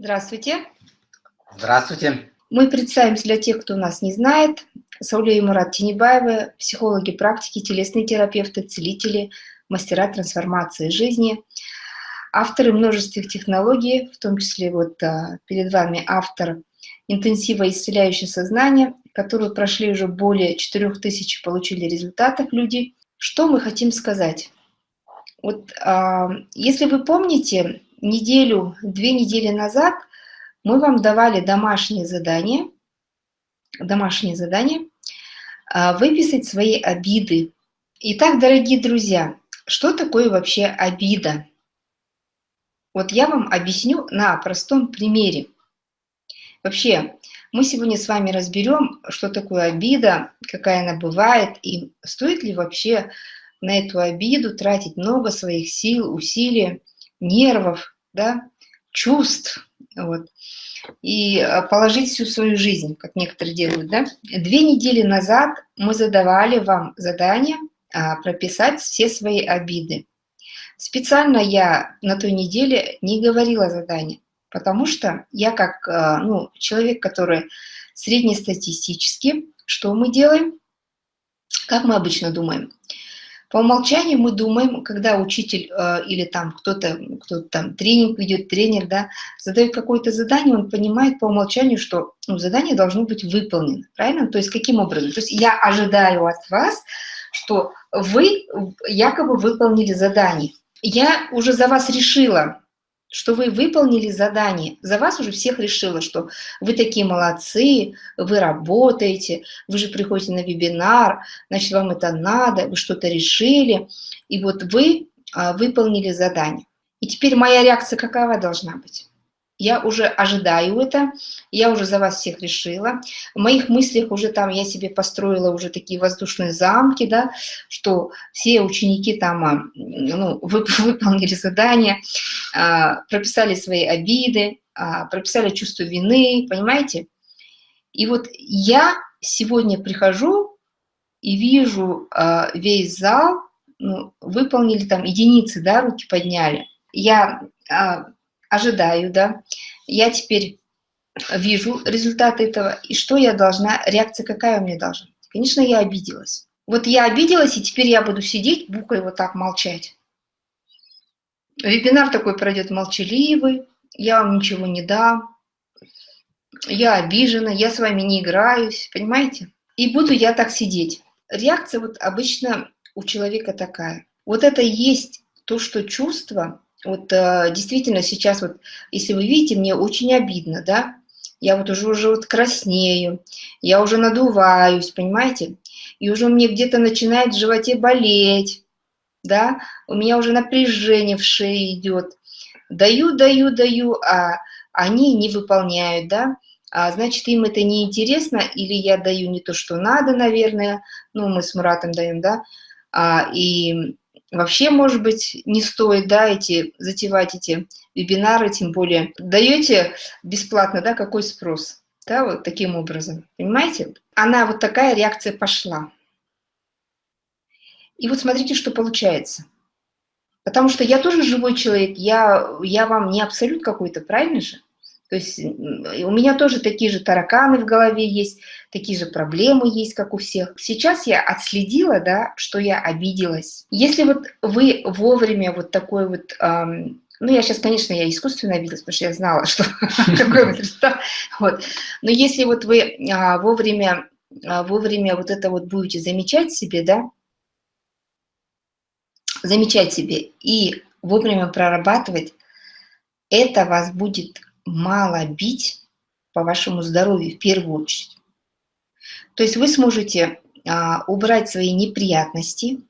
Здравствуйте. Здравствуйте. Мы представимся для тех, кто нас не знает. Сауле и Мурат Тенебаевы, психологи практики, телесные терапевты, целители, мастера трансформации жизни, авторы множества технологий, в том числе вот а, перед вами автор интенсива исцеляющее сознание, которые прошли уже более 4000, получили результатов люди. Что мы хотим сказать? Вот а, если вы помните, неделю, две недели назад мы вам давали домашнее задание, домашнее задание, а, выписать свои обиды. Итак, дорогие друзья, что такое вообще обида? Вот я вам объясню на простом примере. Вообще, мы сегодня с вами разберем, что такое обида, какая она бывает, и стоит ли вообще на эту обиду тратить много своих сил, усилий, нервов, да, чувств, вот, и а, положить всю свою жизнь, как некоторые делают, да. Две недели назад мы задавали вам задание а, прописать все свои обиды. Специально я на той неделе не говорила задание, потому что я как а, ну, человек, который среднестатистический, что мы делаем? Как мы обычно думаем? По умолчанию мы думаем, когда учитель э, или там кто-то, кто там тренинг ведет, тренер, да, задает какое-то задание, он понимает по умолчанию, что ну, задание должно быть выполнено, правильно? То есть каким образом? То есть я ожидаю от вас, что вы якобы выполнили задание. Я уже за вас решила, что вы выполнили задание. За вас уже всех решила, что вы такие молодцы, вы работаете, вы же приходите на вебинар, значит, вам это надо, вы что-то решили, и вот вы а, выполнили задание. И теперь моя реакция какова должна быть? Я уже ожидаю это, я уже за вас всех решила. В моих мыслях уже там я себе построила уже такие воздушные замки, да, что все ученики там а, ну, выполнили задание, а, прописали свои обиды, а, прописали чувство вины, понимаете? И вот я сегодня прихожу и вижу весь зал, ну, выполнили там единицы, да, руки подняли. Я ожидаю, да, я теперь вижу результаты этого, и что я должна, реакция какая у меня должна? Конечно, я обиделась. Вот я обиделась, и теперь я буду сидеть, букой вот так молчать. Вебинар такой пройдет молчаливый, я вам ничего не дам, я обижена, я с вами не играюсь, понимаете? И буду я так сидеть. Реакция вот обычно у человека такая. Вот это есть то, что чувство, вот э, действительно сейчас вот, если вы видите, мне очень обидно, да, я вот уже, уже вот краснею, я уже надуваюсь, понимаете, и уже мне где-то начинает в животе болеть, да, у меня уже напряжение в шее идет, даю, даю, даю, а они не выполняют, да, а значит, им это не интересно, или я даю не то, что надо, наверное, ну, мы с Муратом даем, да, а, и вообще, может быть, не стоит, да, эти, затевать эти вебинары, тем более даете бесплатно, да, какой спрос, да, вот таким образом, понимаете? Она вот такая реакция пошла. И вот смотрите, что получается. Потому что я тоже живой человек, я, я вам не абсолют какой-то, правильно же? То есть у меня тоже такие же тараканы в голове есть, такие же проблемы есть, как у всех. Сейчас я отследила, да, что я обиделась. Если вот вы вовремя вот такой вот... Эм, ну, я сейчас, конечно, я искусственно обиделась, потому что я знала, что такой вот результат. Вот. Но если вот вы а, вовремя, а, вовремя вот это вот будете замечать себе, да, замечать себе и вовремя прорабатывать, это вас будет мало бить по вашему здоровью в первую очередь. То есть вы сможете а, убрать свои неприятности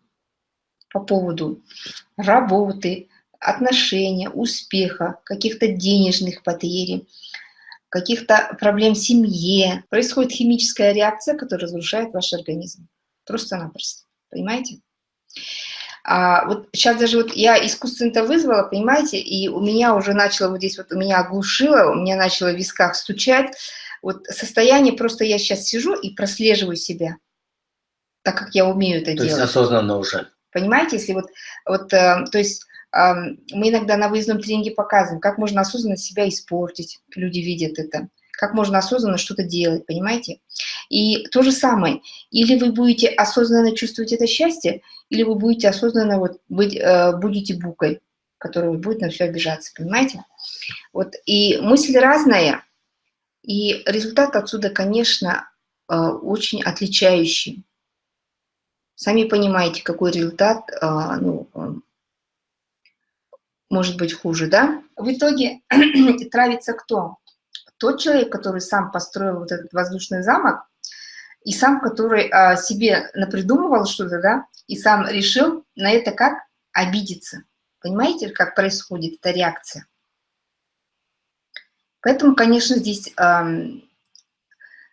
по поводу работы, отношения, успеха, каких-то денежных потерь, каких-то проблем в семье. Происходит химическая реакция, которая разрушает ваш организм. Просто-напросто. Понимаете? А вот сейчас даже вот я искусственно это вызвала, понимаете, и у меня уже начало вот здесь вот, у меня оглушило, у меня начало в висках стучать. Вот состояние, просто я сейчас сижу и прослеживаю себя, так как я умею это то делать. То есть осознанно уже. Понимаете, если вот, вот э, то есть мы иногда на выездном тренинге показываем, как можно осознанно себя испортить, люди видят это, как можно осознанно что-то делать, понимаете? И то же самое, или вы будете осознанно чувствовать это счастье, или вы будете осознанно вот быть, э, будете букой, которая будет на все обижаться, понимаете? Вот, и мысль разная, и результат отсюда, конечно, э, очень отличающий. Сами понимаете, какой результат э, ну, может быть хуже, да? В итоге травится кто? Тот человек, который сам построил вот этот воздушный замок, и сам, который а, себе напридумывал что-то, да, и сам решил на это как обидеться. Понимаете, как происходит эта реакция? Поэтому, конечно, здесь э,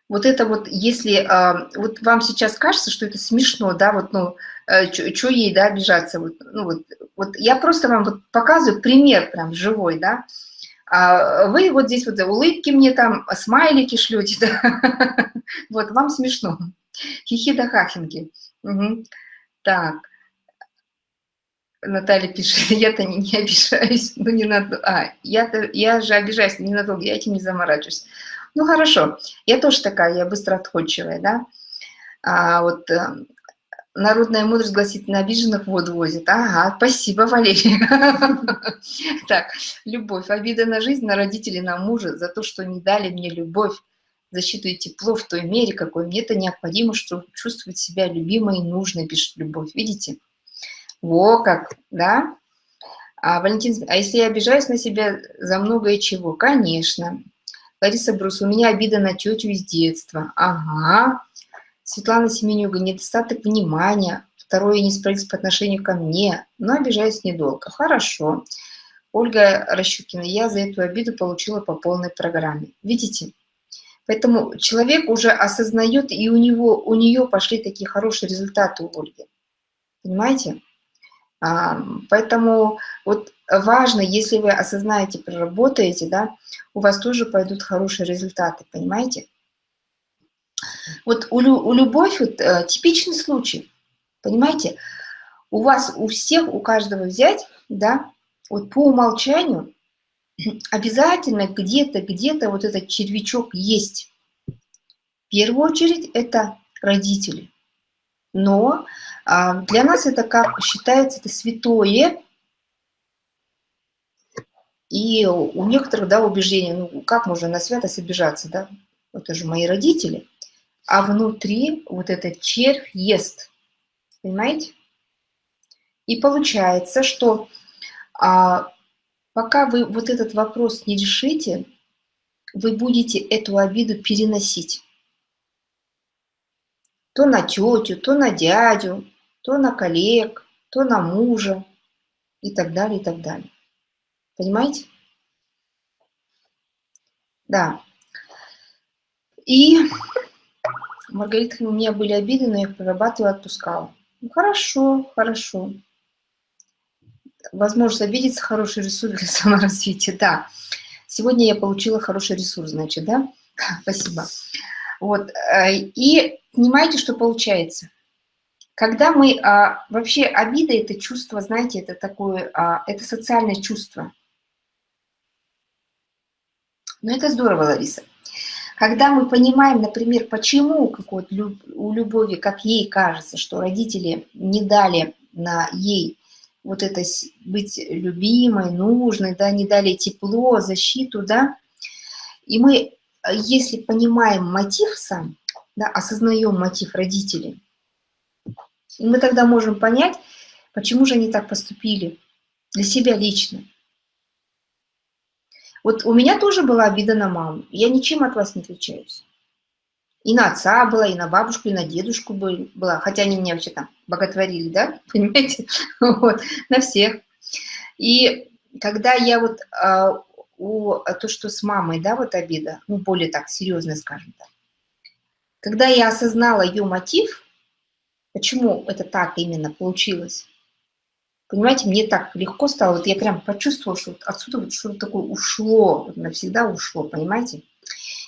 вот это вот, если э, вот вам сейчас кажется, что это смешно, да, вот, ну, э, что ей, да, обижаться, вот, ну, вот, вот я просто вам вот показываю пример прям живой, да, а вы вот здесь вот улыбки мне там, смайлики шлете, да? вот, вам смешно. Хихи да хахинги. Угу. Так. Наталья пишет, я-то не, не обижаюсь, ну не надо, а, я-то, я же обижаюсь ненадолго, я этим не заморачиваюсь. Ну хорошо, я тоже такая, я быстро отходчивая, да. А вот э, Народная мудрость гласит, на обиженных воду возит. Ага, спасибо, Валерия. Так, любовь. Обида на жизнь, на родителей, на мужа за то, что не дали мне любовь, защиту и тепло в той мере, какой мне это необходимо, чтобы чувствовать себя любимой и нужной, пишет любовь. Видите? Во как, да? А, Валентин, а если я обижаюсь на себя за многое чего? Конечно. Лариса Брус, у меня обида на тетю из детства. Ага. Светлана Семенюга, недостаток внимания, второе несправедливость по отношению ко мне, но обижаюсь недолго. Хорошо. Ольга Рощукина, я за эту обиду получила по полной программе. Видите? Поэтому человек уже осознает, и у, него, у нее пошли такие хорошие результаты у Ольги. Понимаете? А, поэтому вот важно, если вы осознаете, проработаете, да, у вас тоже пойдут хорошие результаты, понимаете? Вот у, у любовь вот, э, типичный случай, понимаете? У вас, у всех, у каждого взять, да, вот по умолчанию обязательно где-то, где-то вот этот червячок есть. В первую очередь это родители. Но а, для нас это как считается это святое, и у некоторых, да, убеждения, ну, как можно на святость обижаться, да? Это же мои родители а внутри вот этот червь ест. Понимаете? И получается, что а, пока вы вот этот вопрос не решите, вы будете эту обиду переносить. То на тетю, то на дядю, то на коллег, то на мужа и так далее, и так далее. Понимаете? Да. И Маргарита, у меня были обиды, но я их прорабатывала, отпускала. Ну, хорошо, хорошо. Возможность обидеться – хороший ресурс для саморазвития, да. Сегодня я получила хороший ресурс, значит, да? Спасибо. Вот, э, и понимаете, что получается? Когда мы, а, вообще обида – это чувство, знаете, это такое, а, это социальное чувство. Но это здорово, Лариса. Когда мы понимаем, например, почему как вот у Любови, как ей кажется, что родители не дали на ей вот это быть любимой, нужной, да, не дали тепло, защиту, да, и мы, если понимаем мотив сам, да, осознаем мотив родителей, мы тогда можем понять, почему же они так поступили для себя лично. Вот у меня тоже была обида на маму. Я ничем от вас не отличаюсь. И на отца была, и на бабушку, и на дедушку была. Хотя они меня вообще там боготворили, да, понимаете? Вот, на всех. И когда я вот а, у, а, то, что с мамой, да, вот обида, ну, более так, серьезно, скажем так. Когда я осознала ее мотив, почему это так именно получилось, Понимаете, мне так легко стало, вот я прям почувствовала, что вот отсюда вот что-то такое ушло, вот навсегда ушло, понимаете?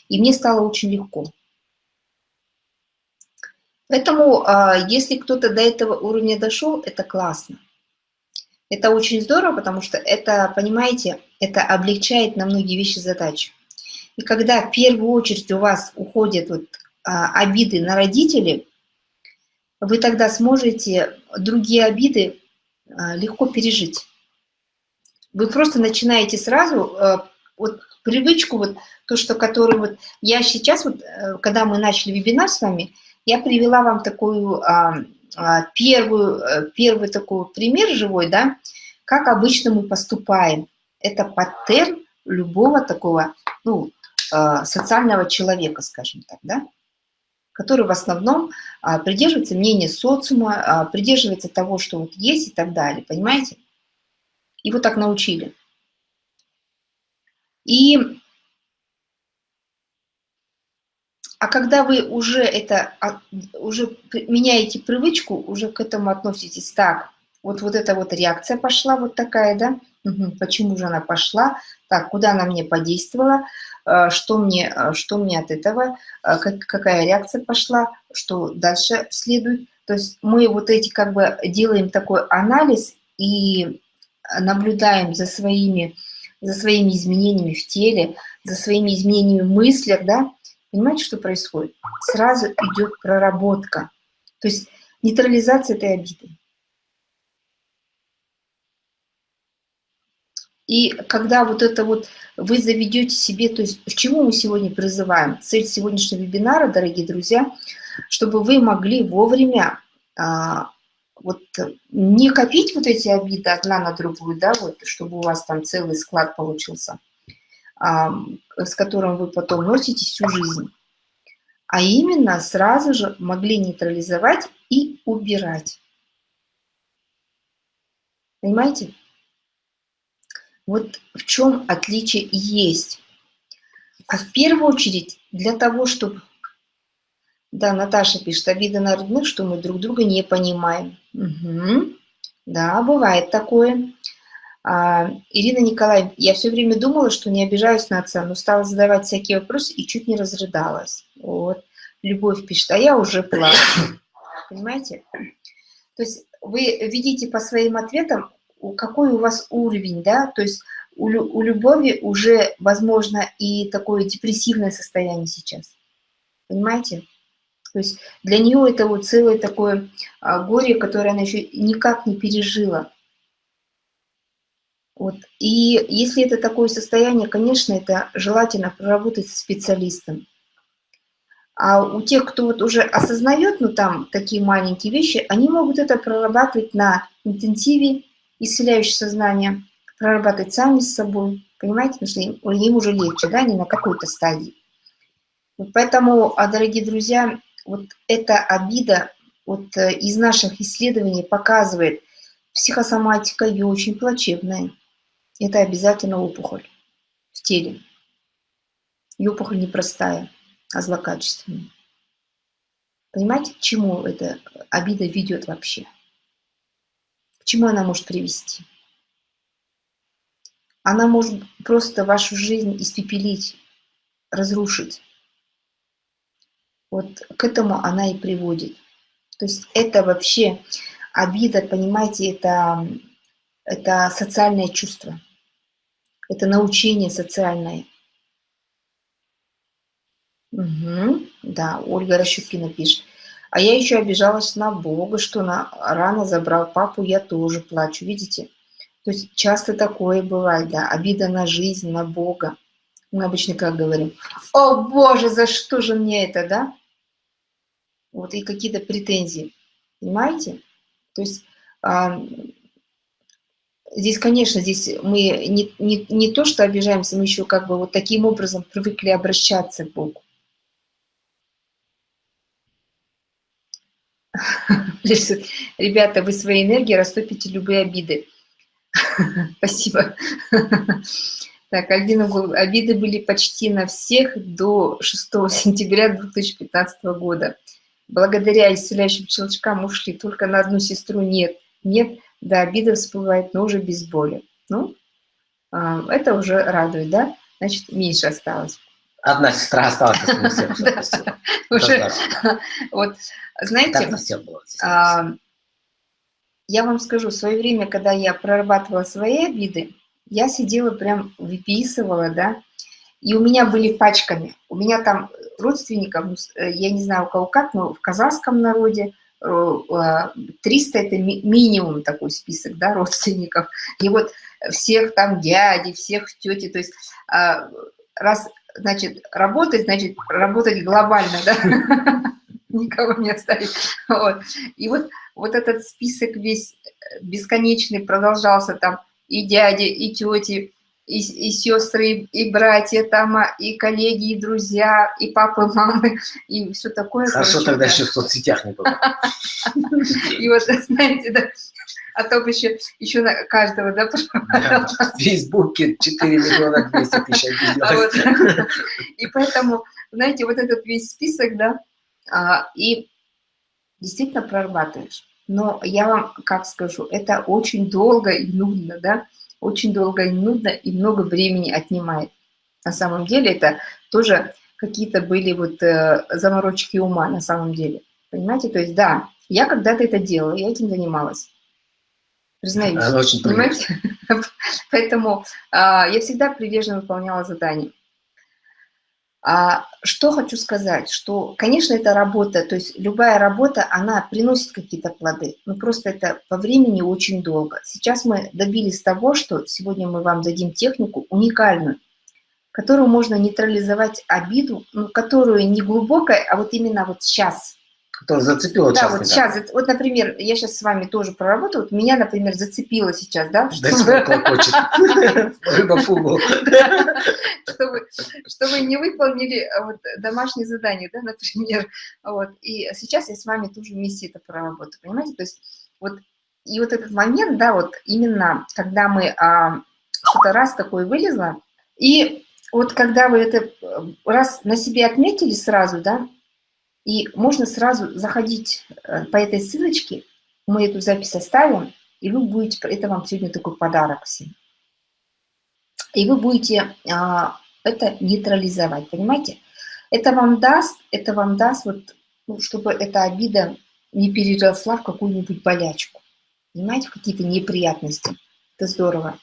И мне стало очень легко. Поэтому, а, если кто-то до этого уровня дошел, это классно. Это очень здорово, потому что это, понимаете, это облегчает на многие вещи задачу. И когда в первую очередь у вас уходят вот, а, обиды на родителей, вы тогда сможете другие обиды легко пережить. Вы просто начинаете сразу а, вот привычку, вот то, что который вот я сейчас, вот, э, когда мы начали вебинар с вами, я привела вам такую а, а, первую, э, первый такой пример живой, да, как обычно мы поступаем. Это паттерн любого такого, ну, а, социального человека, скажем так, да, который в основном а, придерживается мнения социума, придерживается того, что вот есть и так далее, понимаете? Его так научили. И А когда вы уже это, а, уже меняете привычку, уже к этому относитесь так, вот, вот эта вот реакция пошла вот такая, да? Почему же она пошла? Так, куда она мне подействовала? А, что мне, а, что мне от этого? Как, какая реакция пошла? Что дальше следует? То есть мы вот эти как бы делаем такой анализ и наблюдаем за своими, за своими изменениями в теле, за своими изменениями в мыслях, да, Понимаете, что происходит? Сразу идет проработка. То есть нейтрализация этой обиды. И когда вот это вот вы заведете себе, то есть к чему мы сегодня призываем? Цель сегодняшнего вебинара, дорогие друзья, чтобы вы могли вовремя а, вот не копить вот эти обиды одна на другую, да, вот, чтобы у вас там целый склад получился, с которым вы потом носите всю жизнь. А именно сразу же могли нейтрализовать и убирать. Понимаете? Вот в чем отличие есть. А в первую очередь для того, чтобы... Да, Наташа пишет, обида на родных, что мы друг друга не понимаем. Угу. Да, бывает такое. А, Ирина Николаевна, я все время думала, что не обижаюсь на отца, но стала задавать всякие вопросы и чуть не разрыдалась. Вот. Любовь пишет, а я уже плачу. Понимаете? То есть вы видите по своим ответам, какой у вас уровень, да? То есть у, у любови уже, возможно, и такое депрессивное состояние сейчас. Понимаете? То есть для нее это вот целое такое а, горе, которое она еще никак не пережила. Вот. И если это такое состояние, конечно, это желательно проработать со специалистом. А у тех, кто вот уже осознает, ну там такие маленькие вещи, они могут это прорабатывать на интенсиве, исцеляющее сознание, прорабатывать сами с собой, понимаете, потому что им, им уже легче, да, не на какой-то стадии. Вот поэтому, а, дорогие друзья, вот эта обида вот э, из наших исследований показывает, психосоматика ее очень плачевная это обязательно опухоль в теле. И опухоль непростая, а злокачественная. Понимаете, к чему эта обида ведет вообще? Чему она может привести? Она может просто вашу жизнь испепелить, разрушить. Вот к этому она и приводит. То есть это вообще обида, понимаете, это, это социальное чувство. Это научение социальное. Угу, да, Ольга Рощукина пишет. А я еще обижалась на Бога, что на рано забрал папу, я тоже плачу, видите? То есть часто такое бывает, да, обида на жизнь, на Бога. Мы обычно как говорим, о Боже, за что же мне это, да? Вот и какие-то претензии, понимаете? То есть Здесь, конечно, здесь мы не, не, не то, что обижаемся, мы еще как бы вот таким образом привыкли обращаться к Богу. Ребята, вы своей энергией растопите любые обиды. Спасибо. Так, Альбина, обиды были почти на всех до 6 сентября 2015 года. Благодаря исцеляющим щелчкам ушли, только на одну сестру нет. Нет, да, обида всплывает, но уже без боли. Ну, а, это уже радует, да? Значит, меньше осталось. Одна сестра осталась, Уже, вот, знаете, а, я вам скажу, в свое время, когда я прорабатывала свои обиды, я сидела прям, выписывала, да, и у меня были пачками. У меня там родственников, ну, э, я не знаю у кого как, но в казахском народе 300 – это минимум такой список, да, родственников. И вот всех там дяди, всех тети, то есть а, раз, значит, работать, значит, работать глобально, да, никого не оставить. Вот. И вот, вот этот список весь бесконечный продолжался там и дяди, и тети, и, и сестры, и братья там, а, и коллеги, и друзья, и папы, мамы, и все такое. Хорошо, короче, тогда да. еще в соцсетях не было. И вот, знаете, да, а то еще, еще на каждого, да, В Фейсбуке 4 миллиона 200 тысяч И поэтому, знаете, вот этот весь список, да, а, и действительно прорабатываешь. Но я вам как скажу, это очень долго и нудно, да, очень долго и нудно, и много времени отнимает. На самом деле это тоже какие-то были вот э, заморочки ума на самом деле. Понимаете? То есть да, я когда-то это делала, я этим занималась. Признаюсь. очень понимаете? Поэтому а, я всегда прилежно выполняла задания. А, что хочу сказать, что, конечно, это работа, то есть любая работа, она приносит какие-то плоды, но просто это по времени очень долго. Сейчас мы добились того, что сегодня мы вам дадим технику уникальную, которую можно нейтрализовать обиду, ну, которую не глубокая, а вот именно вот сейчас – Который зацепило Да, вот сейчас, вот, например, я сейчас с вами тоже проработаю, вот меня, например, зацепило сейчас, да? Клокочет. Рыба фугу. Чтобы не выполнили а, домашнее задание, да, например. Вот. И сейчас я с вами тоже вместе это проработаю, понимаете? То есть вот и вот этот момент, да, вот именно когда мы а, что-то раз такое вылезло, и вот когда вы это э, раз на себе отметили сразу, да, и можно сразу заходить э, по этой ссылочке, мы эту запись оставим, и вы будете, это вам сегодня такой подарок всем. И вы будете а, это нейтрализовать, понимаете? Это вам даст, это вам даст, вот, ну, чтобы эта обида не переросла в какую-нибудь болячку. Понимаете, какие-то неприятности. Это здорово.